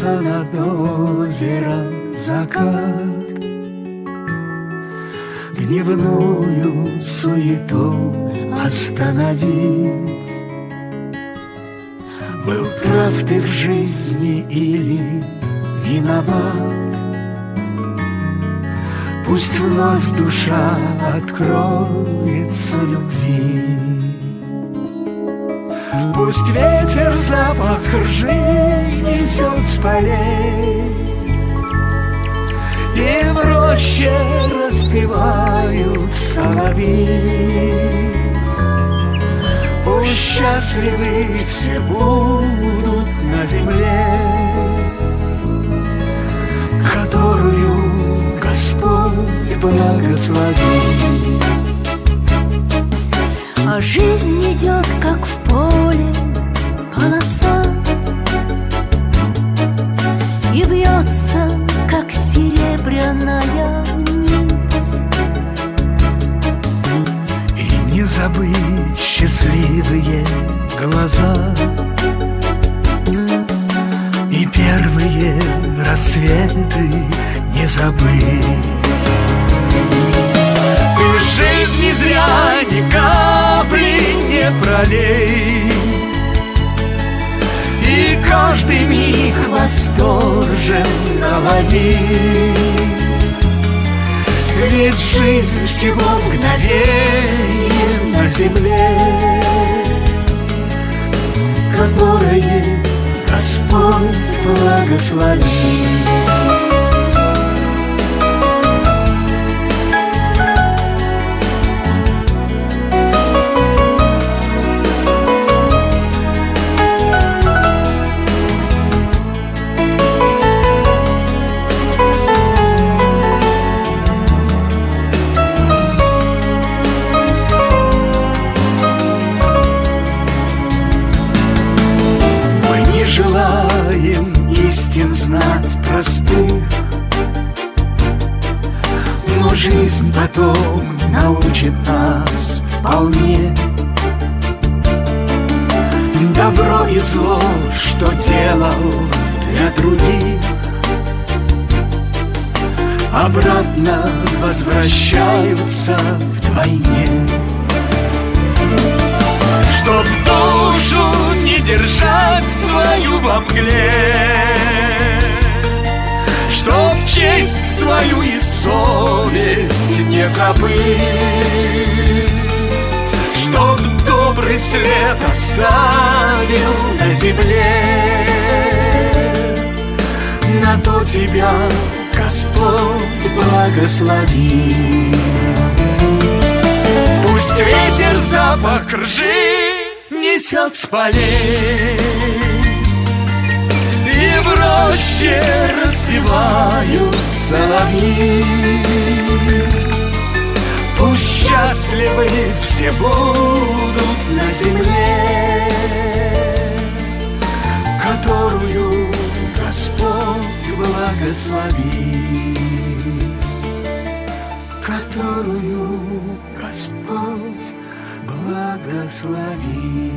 Склонился над озером закат Дневную суету остановив Был прав ты в жизни или виноват? Пусть вновь душа откроется любви Пусть ветер запах ржи несет с полей. И в роще распевают соловьи. Пусть счастливы все будут на земле Которую Господь благословит. А жизнь идет, как в поле полоса И вьется, как серебряная нить. И не забыть счастливые глаза И первые рассветы не забыть. Ты жизни зря ни капли не пролей каждый миг восторженно лови Ведь жизнь всего мгновение на земле Которое Господь благословит жизнь потом научит нас вполне. Добро и зло, что делал для других. Обратно возвращаются вдвойне. Чтоб душу не держать свою во мгле. Чтоб честь свою и совесть не забыть Чтоб добрый след оставил на земле. На то тебя Господь благослови. Пусть ветер запах ржи несет с полей И в роще распевают соловьи все будут на земле Которую Господь благослови Которую Господь благослови.